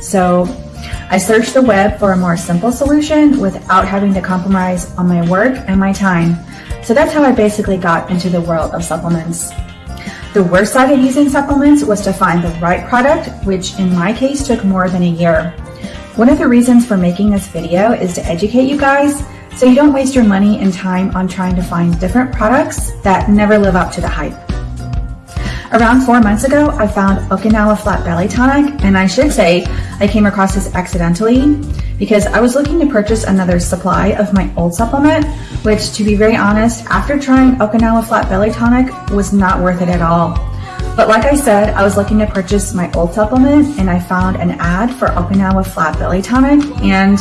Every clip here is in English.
So I searched the web for a more simple solution without having to compromise on my work and my time. So that's how I basically got into the world of supplements. The worst side of using supplements was to find the right product, which in my case took more than a year. One of the reasons for making this video is to educate you guys so you don't waste your money and time on trying to find different products that never live up to the hype. Around four months ago, I found Okinawa Flat Belly Tonic, and I should say I came across this accidentally because I was looking to purchase another supply of my old supplement, which to be very honest, after trying Okinawa Flat Belly Tonic was not worth it at all. But like I said, I was looking to purchase my old supplement and I found an ad for Okinawa Flat Belly Tonic and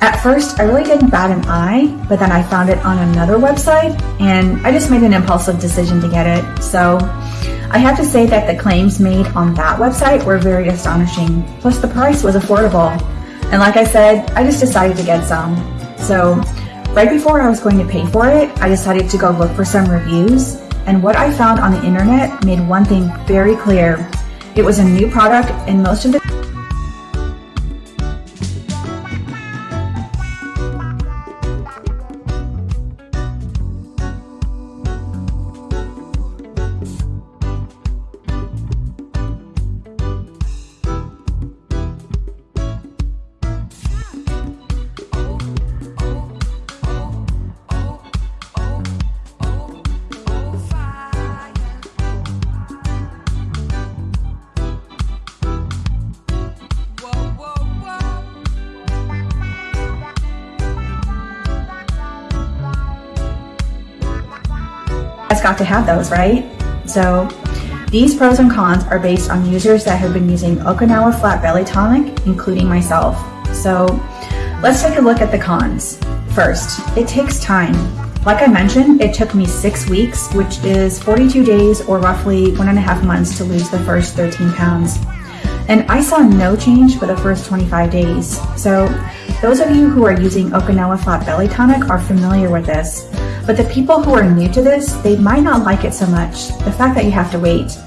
at first, I really didn't bat an eye, but then I found it on another website and I just made an impulsive decision to get it. So I have to say that the claims made on that website were very astonishing. Plus, the price was affordable. And like I said, I just decided to get some. So, right before I was going to pay for it, I decided to go look for some reviews. And what I found on the internet made one thing very clear it was a new product, and most of the has got to have those, right? So these pros and cons are based on users that have been using Okinawa Flat Belly Tonic, including myself. So let's take a look at the cons. First, it takes time. Like I mentioned, it took me six weeks, which is 42 days or roughly one and a half months to lose the first 13 pounds. And I saw no change for the first 25 days. So those of you who are using Okinawa Flat Belly Tonic are familiar with this. But the people who are new to this, they might not like it so much, the fact that you have to wait.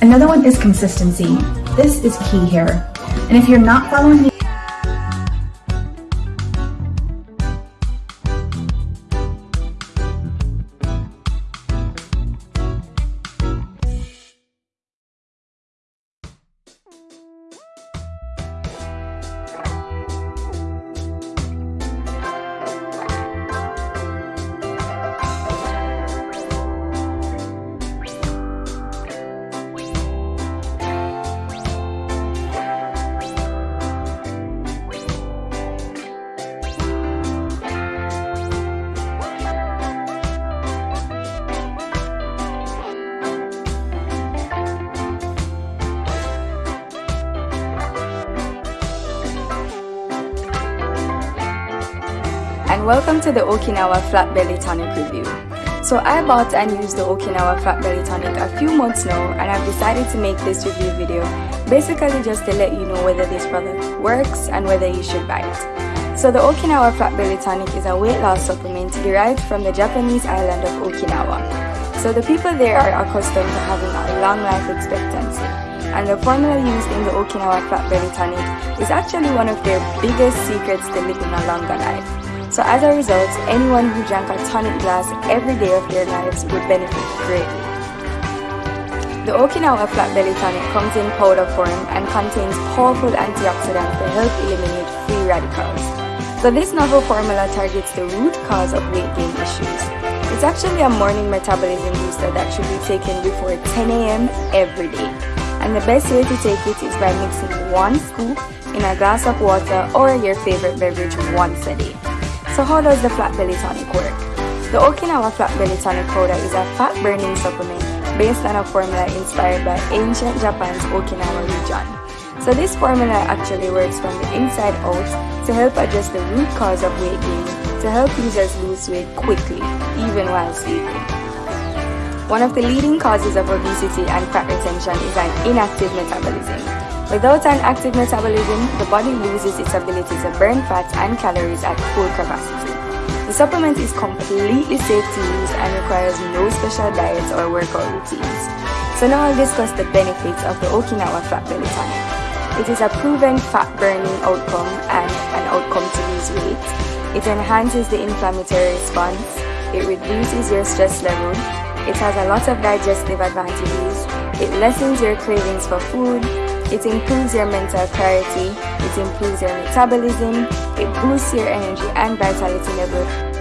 Another one is consistency. This is key here. And if you're not following and welcome to the Okinawa Flat Belly Tonic review. So I bought and used the Okinawa Flat Belly Tonic a few months now and I've decided to make this review video basically just to let you know whether this product works and whether you should buy it. So the Okinawa Flat Belly Tonic is a weight loss supplement derived from the Japanese island of Okinawa. So the people there are accustomed to having a long life expectancy and the formula used in the Okinawa Flat Belly Tonic is actually one of their biggest secrets to living a longer life. So as a result, anyone who drank a tonic glass every day of their lives would benefit greatly. The Okinawa Flat Belly Tonic comes in powder form and contains powerful antioxidants to help eliminate free radicals. So this novel formula targets the root cause of weight gain issues. It's actually a morning metabolism booster that should be taken before 10 a.m. every day. And the best way to take it is by mixing one scoop in a glass of water or your favorite beverage once a day. So how does the Flat Belly Tonic work? The Okinawa Flat Belly Tonic powder is a fat burning supplement based on a formula inspired by ancient Japan's Okinawa region. So this formula actually works from the inside out to help address the root cause of weight gain to help users lose weight quickly, even while sleeping. One of the leading causes of obesity and fat retention is an inactive metabolism. Without an active metabolism, the body loses its ability to burn fat and calories at full capacity. The supplement is completely safe to use and requires no special diets or workout routines. So now I'll discuss the benefits of the Okinawa Fat Belly Tonic. It is a proven fat burning outcome and an outcome to lose weight. It enhances the inflammatory response. It reduces your stress level. It has a lot of digestive advantages. It lessens your cravings for food it improves your mental clarity, it improves your metabolism, it boosts your energy and vitality level,